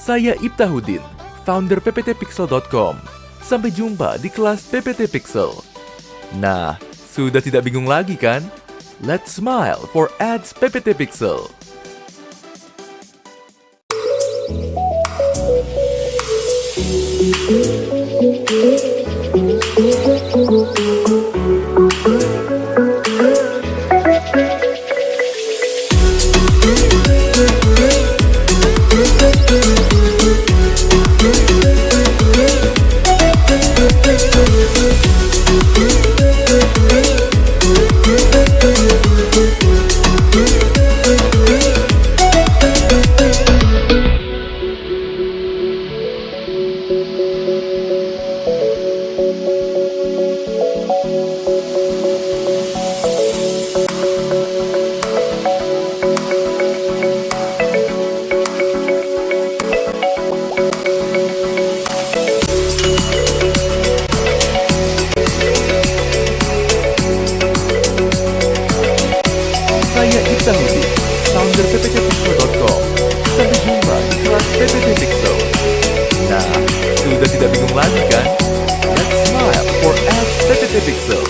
Saya Ibtahudin, founder pptpixel.com. Sampai jumpa di kelas PPT Pixel. Nah, sudah tidak bingung lagi kan? Let's smile for ads PPT Pixel. Ibtahudin, founder pptpixel.com. Sampai jumpa di kelas PPT Pixel. Nah, sudah tidak bingung lagi kan? Let's smile for PPT Pixel.